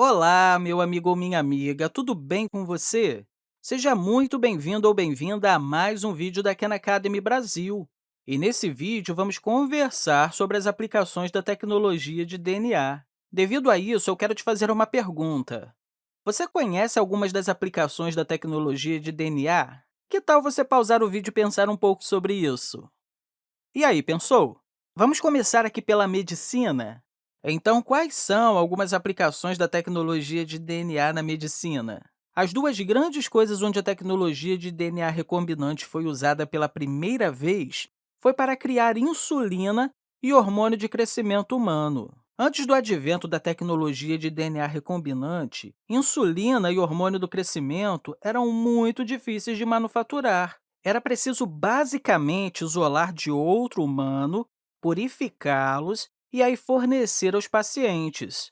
Olá, meu amigo ou minha amiga, tudo bem com você? Seja muito bem-vindo ou bem-vinda a mais um vídeo da Khan Academy Brasil. E nesse vídeo, vamos conversar sobre as aplicações da tecnologia de DNA. Devido a isso, eu quero te fazer uma pergunta. Você conhece algumas das aplicações da tecnologia de DNA? Que tal você pausar o vídeo e pensar um pouco sobre isso? E aí, pensou? Vamos começar aqui pela medicina? Então, quais são algumas aplicações da tecnologia de DNA na medicina? As duas grandes coisas onde a tecnologia de DNA recombinante foi usada pela primeira vez foi para criar insulina e hormônio de crescimento humano. Antes do advento da tecnologia de DNA recombinante, insulina e hormônio do crescimento eram muito difíceis de manufaturar. Era preciso basicamente isolar de outro humano, purificá-los e aí fornecer aos pacientes.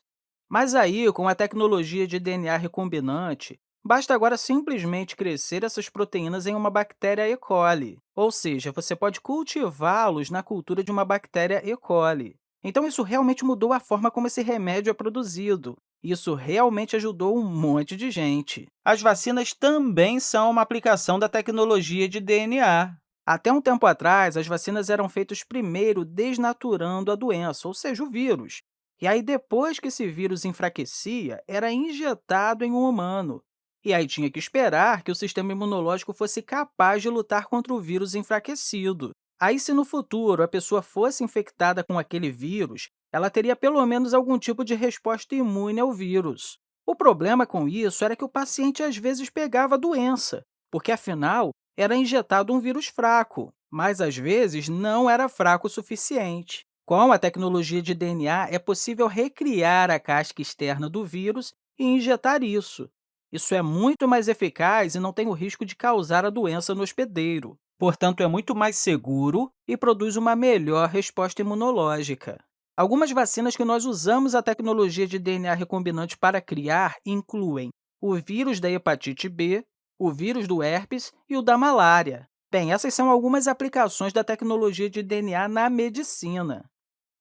Mas aí, com a tecnologia de DNA recombinante, basta agora simplesmente crescer essas proteínas em uma bactéria E. coli, ou seja, você pode cultivá-los na cultura de uma bactéria E. coli. Então, isso realmente mudou a forma como esse remédio é produzido. Isso realmente ajudou um monte de gente. As vacinas também são uma aplicação da tecnologia de DNA. Até um tempo atrás, as vacinas eram feitas primeiro desnaturando a doença, ou seja, o vírus. E aí, depois que esse vírus enfraquecia, era injetado em um humano. E aí tinha que esperar que o sistema imunológico fosse capaz de lutar contra o vírus enfraquecido. Aí, se no futuro a pessoa fosse infectada com aquele vírus, ela teria pelo menos algum tipo de resposta imune ao vírus. O problema com isso era que o paciente às vezes pegava a doença, porque, afinal, era injetado um vírus fraco, mas às vezes não era fraco o suficiente. Com a tecnologia de DNA, é possível recriar a casca externa do vírus e injetar isso. Isso é muito mais eficaz e não tem o risco de causar a doença no hospedeiro. Portanto, é muito mais seguro e produz uma melhor resposta imunológica. Algumas vacinas que nós usamos a tecnologia de DNA recombinante para criar incluem o vírus da hepatite B, o vírus do herpes e o da malária. Bem, essas são algumas aplicações da tecnologia de DNA na medicina.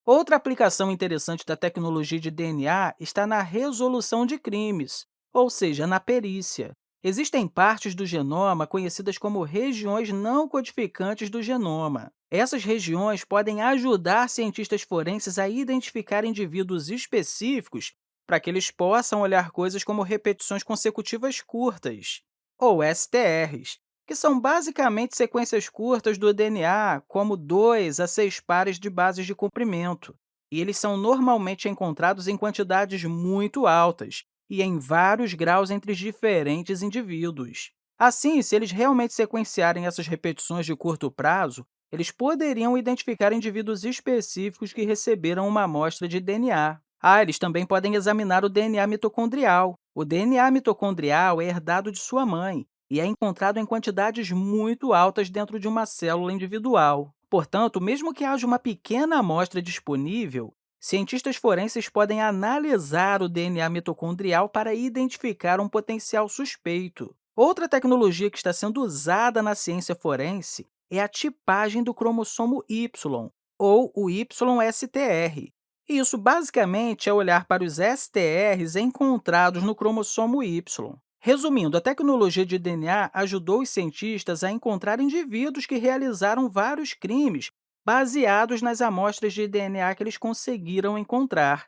Outra aplicação interessante da tecnologia de DNA está na resolução de crimes, ou seja, na perícia. Existem partes do genoma conhecidas como regiões não codificantes do genoma. Essas regiões podem ajudar cientistas forenses a identificar indivíduos específicos para que eles possam olhar coisas como repetições consecutivas curtas ou STRs, que são basicamente sequências curtas do DNA, como 2 a 6 pares de bases de comprimento, e eles são normalmente encontrados em quantidades muito altas e em vários graus entre diferentes indivíduos. Assim, se eles realmente sequenciarem essas repetições de curto prazo, eles poderiam identificar indivíduos específicos que receberam uma amostra de DNA. Ah, eles também podem examinar o DNA mitocondrial. O DNA mitocondrial é herdado de sua mãe e é encontrado em quantidades muito altas dentro de uma célula individual. Portanto, mesmo que haja uma pequena amostra disponível, cientistas forenses podem analisar o DNA mitocondrial para identificar um potencial suspeito. Outra tecnologia que está sendo usada na ciência forense é a tipagem do cromossomo Y, ou o YSTR, isso, basicamente, é olhar para os STRs encontrados no cromossomo Y. Resumindo, a tecnologia de DNA ajudou os cientistas a encontrar indivíduos que realizaram vários crimes baseados nas amostras de DNA que eles conseguiram encontrar.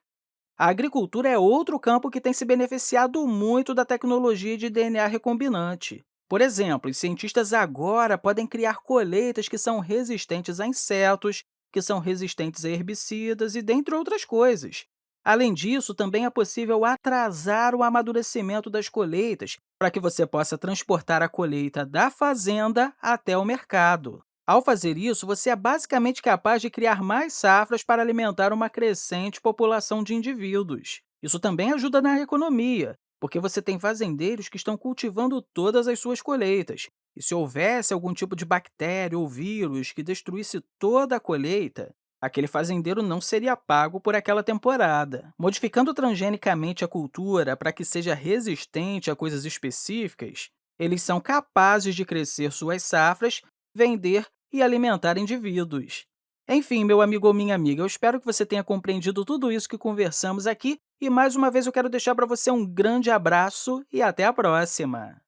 A agricultura é outro campo que tem se beneficiado muito da tecnologia de DNA recombinante. Por exemplo, os cientistas agora podem criar colheitas que são resistentes a insetos, que são resistentes a herbicidas e dentre outras coisas. Além disso, também é possível atrasar o amadurecimento das colheitas para que você possa transportar a colheita da fazenda até o mercado. Ao fazer isso, você é basicamente capaz de criar mais safras para alimentar uma crescente população de indivíduos. Isso também ajuda na economia, porque você tem fazendeiros que estão cultivando todas as suas colheitas, e se houvesse algum tipo de bactéria ou vírus que destruísse toda a colheita, aquele fazendeiro não seria pago por aquela temporada. Modificando transgenicamente a cultura para que seja resistente a coisas específicas, eles são capazes de crescer suas safras, vender e alimentar indivíduos. Enfim, meu amigo ou minha amiga, eu espero que você tenha compreendido tudo isso que conversamos aqui e, mais uma vez, eu quero deixar para você um grande abraço e até a próxima!